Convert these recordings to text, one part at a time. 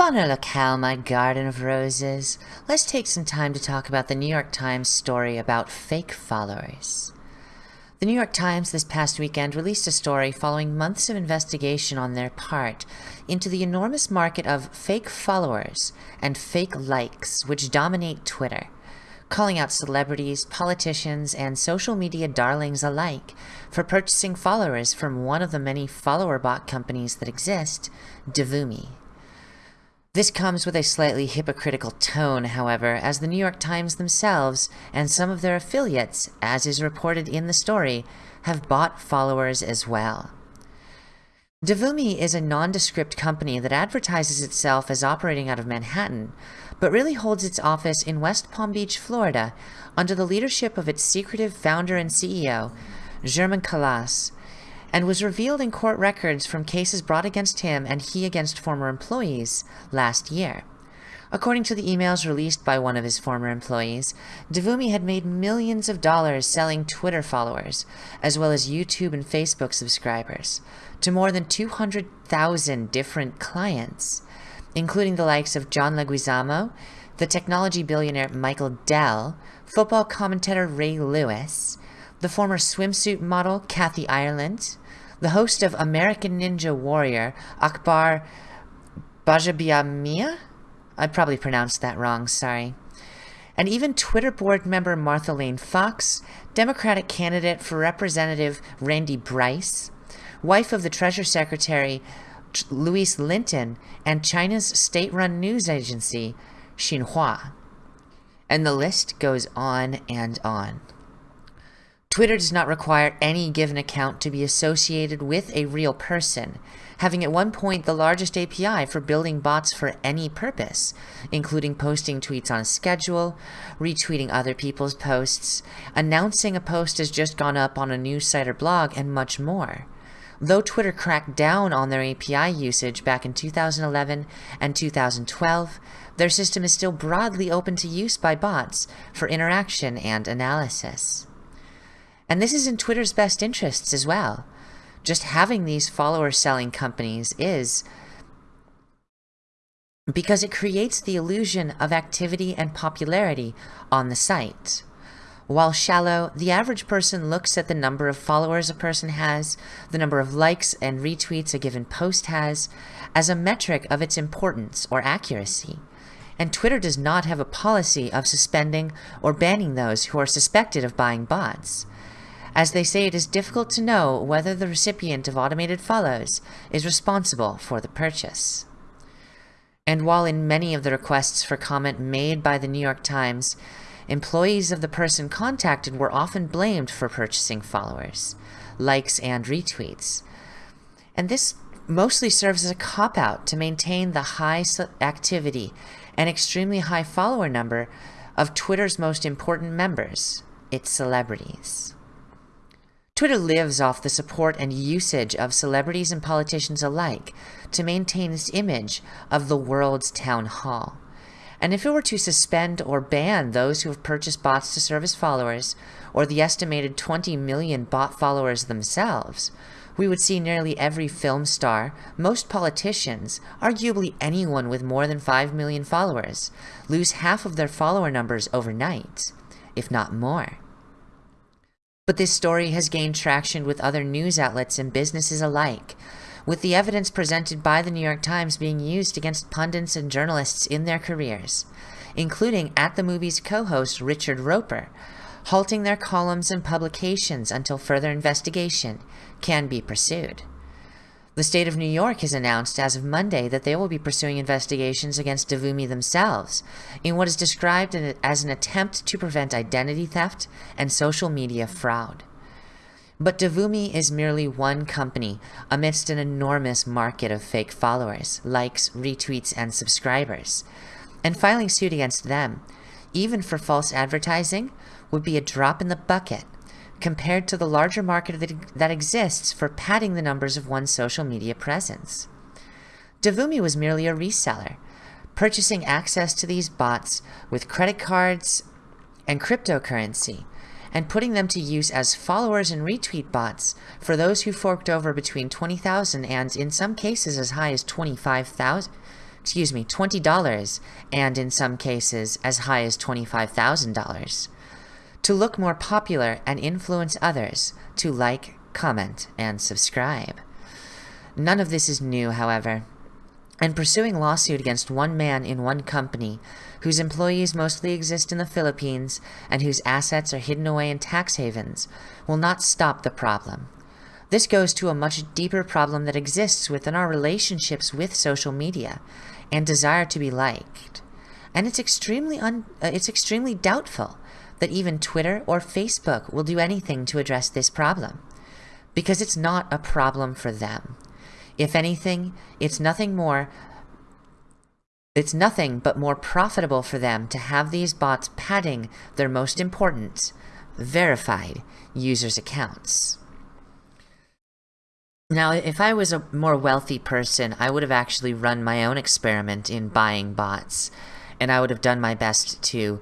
Bonne locale, my garden of roses. Let's take some time to talk about the New York Times story about fake followers. The New York Times this past weekend released a story following months of investigation on their part into the enormous market of fake followers and fake likes which dominate Twitter, calling out celebrities, politicians, and social media darlings alike for purchasing followers from one of the many follower bot companies that exist, Devumi. This comes with a slightly hypocritical tone, however, as the New York Times themselves and some of their affiliates, as is reported in the story, have bought followers as well. Devumi is a nondescript company that advertises itself as operating out of Manhattan, but really holds its office in West Palm Beach, Florida, under the leadership of its secretive founder and CEO, Germain Calas, and was revealed in court records from cases brought against him and he against former employees last year. According to the emails released by one of his former employees, Devumi had made millions of dollars selling Twitter followers, as well as YouTube and Facebook subscribers, to more than 200,000 different clients, including the likes of John Leguizamo, the technology billionaire Michael Dell, football commentator Ray Lewis, the former swimsuit model Kathy Ireland, the host of American Ninja Warrior, Akbar Bajabiamia? I probably pronounced that wrong, sorry. And even Twitter board member Martha Lane Fox, Democratic candidate for Representative Randy Bryce, wife of the Treasury Secretary Louise Linton, and China's state-run news agency, Xinhua. And the list goes on and on. Twitter does not require any given account to be associated with a real person, having at one point the largest API for building bots for any purpose, including posting tweets on a schedule, retweeting other people's posts, announcing a post has just gone up on a news site or blog, and much more. Though Twitter cracked down on their API usage back in 2011 and 2012, their system is still broadly open to use by bots for interaction and analysis. And this is in Twitter's best interests as well. Just having these follower selling companies is because it creates the illusion of activity and popularity on the site. While shallow, the average person looks at the number of followers a person has, the number of likes and retweets a given post has, as a metric of its importance or accuracy. And Twitter does not have a policy of suspending or banning those who are suspected of buying bots as they say it is difficult to know whether the recipient of automated follows is responsible for the purchase. And while in many of the requests for comment made by the New York Times, employees of the person contacted were often blamed for purchasing followers, likes, and retweets. And this mostly serves as a cop-out to maintain the high activity and extremely high follower number of Twitter's most important members, its celebrities. Twitter lives off the support and usage of celebrities and politicians alike to maintain its image of the world's town hall. And if it were to suspend or ban those who have purchased bots to serve as followers, or the estimated 20 million bot followers themselves, we would see nearly every film star, most politicians, arguably anyone with more than 5 million followers, lose half of their follower numbers overnight, if not more. But this story has gained traction with other news outlets and businesses alike, with the evidence presented by the New York Times being used against pundits and journalists in their careers, including At the Movies co-host Richard Roeper, halting their columns and publications until further investigation can be pursued. The state of New York has announced as of Monday that they will be pursuing investigations against Devumi themselves in what is described as an attempt to prevent identity theft and social media fraud. But Devumi is merely one company amidst an enormous market of fake followers, likes, retweets, and subscribers. And filing suit against them, even for false advertising, would be a drop in the bucket compared to the larger market that, that exists for padding the numbers of one's social media presence. Devumi was merely a reseller, purchasing access to these bots with credit cards and cryptocurrency, and putting them to use as followers and retweet bots for those who forked over between 20,000 and, in some cases, as high as 25,000 excuse me, $20 and in some cases as high as $25,000 to look more popular and influence others to like, comment, and subscribe. None of this is new, however, and pursuing lawsuit against one man in one company whose employees mostly exist in the Philippines and whose assets are hidden away in tax havens will not stop the problem. This goes to a much deeper problem that exists within our relationships with social media and desire to be liked. And it's extremely un uh, it's extremely doubtful that even Twitter or Facebook will do anything to address this problem because it's not a problem for them. If anything, it's nothing more it's nothing but more profitable for them to have these bots padding their most important, verified users' accounts. Now, if I was a more wealthy person, I would have actually run my own experiment in buying bots. And I would have done my best to,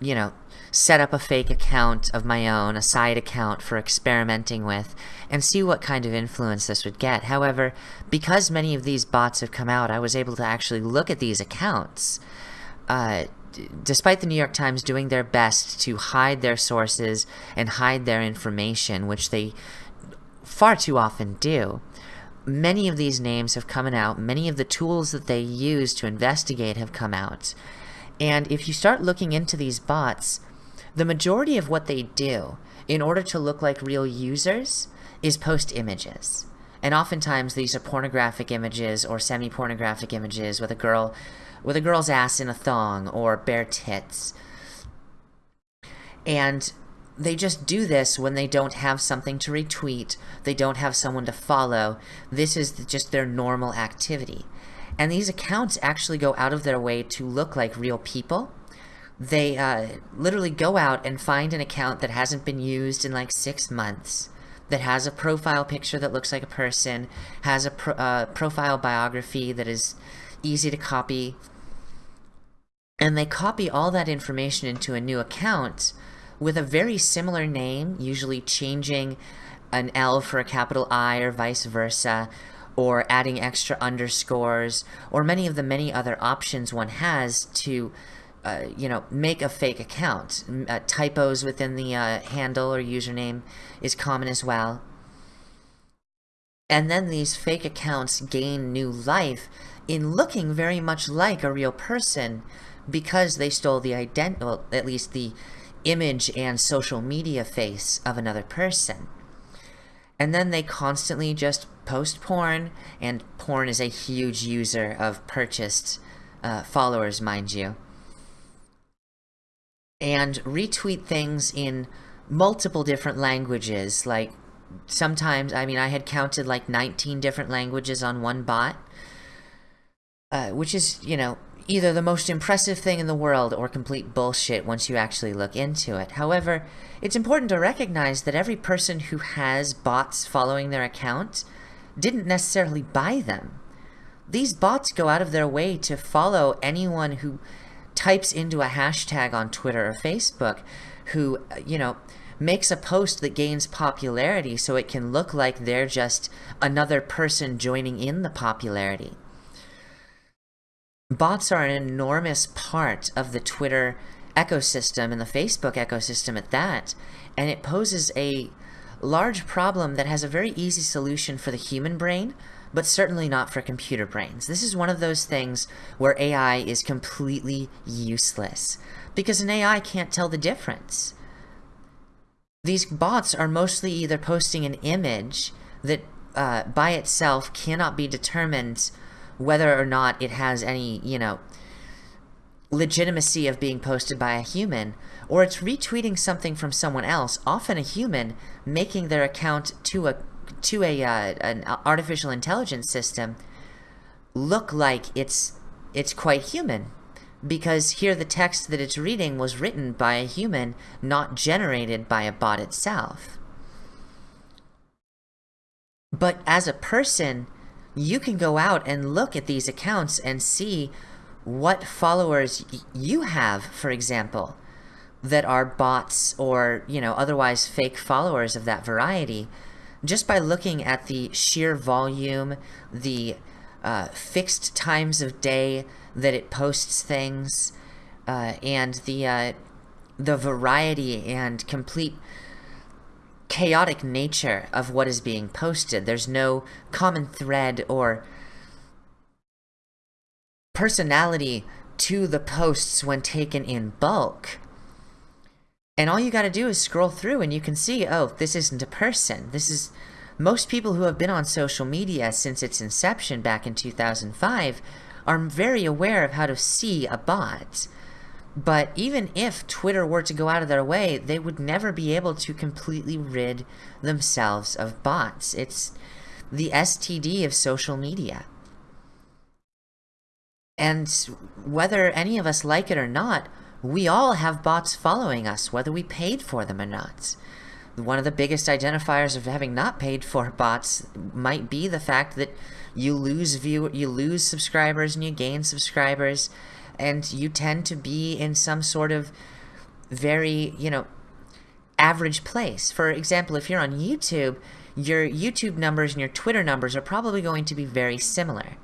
you know, set up a fake account of my own, a side account for experimenting with, and see what kind of influence this would get. However, because many of these bots have come out, I was able to actually look at these accounts. Uh, despite the New York Times doing their best to hide their sources and hide their information, which they far too often do. Many of these names have come out, many of the tools that they use to investigate have come out. And if you start looking into these bots, the majority of what they do in order to look like real users is post images. And oftentimes these are pornographic images or semi-pornographic images with a girl with a girl's ass in a thong or bare tits. And they just do this when they don't have something to retweet, they don't have someone to follow. This is just their normal activity. And these accounts actually go out of their way to look like real people. They uh, literally go out and find an account that hasn't been used in like six months, that has a profile picture that looks like a person, has a pro uh, profile biography that is easy to copy, and they copy all that information into a new account with a very similar name, usually changing an L for a capital I or vice versa, or adding extra underscores, or many of the many other options one has to, uh, you know, make a fake account. Uh, typos within the uh, handle or username is common as well. And then these fake accounts gain new life in looking very much like a real person because they stole the identity, well, at least the image and social media face of another person. And then they constantly just post porn, and porn is a huge user of purchased uh, followers, mind you. And retweet things in multiple different languages, like sometimes, I mean, I had counted like 19 different languages on one bot, uh, which is, you know, either the most impressive thing in the world or complete bullshit once you actually look into it. However, it's important to recognize that every person who has bots following their account didn't necessarily buy them. These bots go out of their way to follow anyone who types into a hashtag on Twitter or Facebook who, you know, makes a post that gains popularity so it can look like they're just another person joining in the popularity. Bots are an enormous part of the Twitter ecosystem and the Facebook ecosystem at that, and it poses a large problem that has a very easy solution for the human brain, but certainly not for computer brains. This is one of those things where AI is completely useless, because an AI can't tell the difference. These bots are mostly either posting an image that uh, by itself cannot be determined whether or not it has any, you know, legitimacy of being posted by a human, or it's retweeting something from someone else, often a human, making their account to a to a uh, an artificial intelligence system look like it's it's quite human. Because here the text that it's reading was written by a human not generated by a bot itself. But as a person you can go out and look at these accounts and see what followers you have, for example, that are bots or, you know, otherwise fake followers of that variety, just by looking at the sheer volume, the uh, fixed times of day that it posts things, uh, and the uh, the variety and complete chaotic nature of what is being posted. There's no common thread or personality to the posts when taken in bulk. And all you got to do is scroll through and you can see, oh, this isn't a person. This is most people who have been on social media since its inception back in 2005 are very aware of how to see a bot. But even if Twitter were to go out of their way, they would never be able to completely rid themselves of bots. It's the STD of social media. And whether any of us like it or not, we all have bots following us, whether we paid for them or not. One of the biggest identifiers of having not paid for bots might be the fact that you lose view you lose subscribers and you gain subscribers and you tend to be in some sort of very, you know, average place. For example, if you're on YouTube, your YouTube numbers and your Twitter numbers are probably going to be very similar.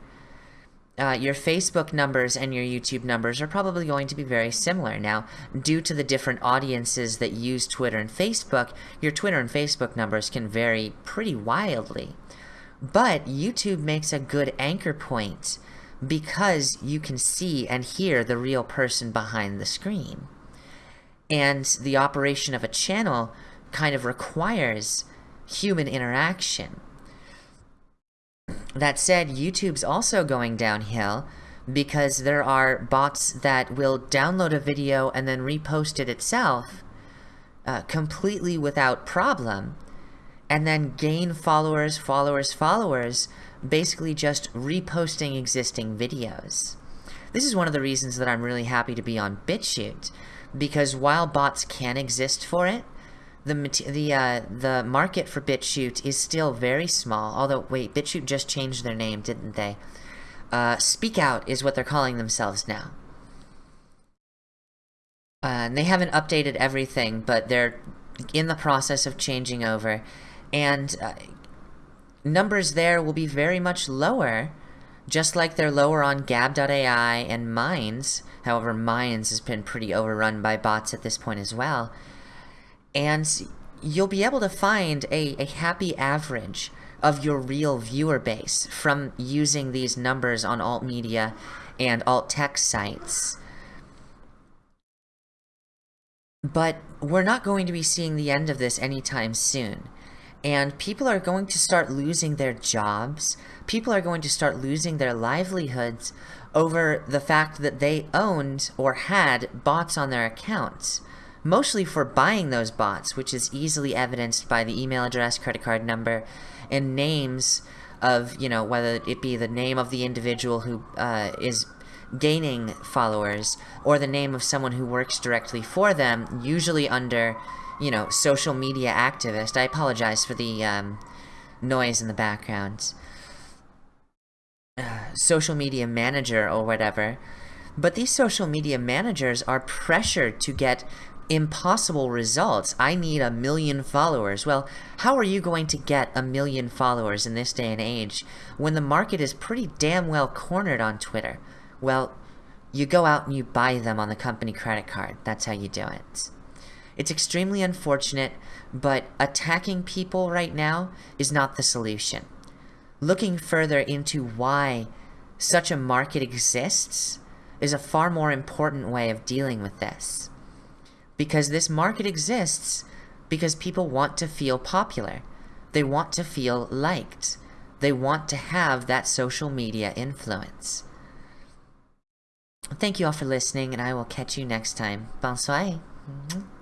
Uh, your Facebook numbers and your YouTube numbers are probably going to be very similar. Now, due to the different audiences that use Twitter and Facebook, your Twitter and Facebook numbers can vary pretty wildly. But YouTube makes a good anchor point because you can see and hear the real person behind the screen. And the operation of a channel kind of requires human interaction. That said, YouTube's also going downhill because there are bots that will download a video and then repost it itself uh, completely without problem and then gain followers, followers, followers basically just reposting existing videos. This is one of the reasons that I'm really happy to be on BitChute, because while bots can exist for it, the the uh, the market for BitChute is still very small. Although, wait, BitChute just changed their name, didn't they? Uh, Speak Out is what they're calling themselves now. Uh, and they haven't updated everything, but they're in the process of changing over. And uh, numbers there will be very much lower, just like they're lower on Gab.ai and Minds. However, Minds has been pretty overrun by bots at this point as well. And you'll be able to find a, a happy average of your real viewer base from using these numbers on alt media and alt tech sites. But we're not going to be seeing the end of this anytime soon and people are going to start losing their jobs. People are going to start losing their livelihoods over the fact that they owned or had bots on their accounts. Mostly for buying those bots, which is easily evidenced by the email address, credit card number, and names of, you know, whether it be the name of the individual who uh, is gaining followers or the name of someone who works directly for them, usually under you know, social media activist. I apologize for the um, noise in the background. Uh, social media manager or whatever. But these social media managers are pressured to get impossible results. I need a million followers. Well, how are you going to get a million followers in this day and age when the market is pretty damn well cornered on Twitter? Well, you go out and you buy them on the company credit card. That's how you do it. It's extremely unfortunate, but attacking people right now is not the solution. Looking further into why such a market exists is a far more important way of dealing with this. Because this market exists because people want to feel popular. They want to feel liked. They want to have that social media influence. Thank you all for listening, and I will catch you next time. Bonsoir. Mm-hmm.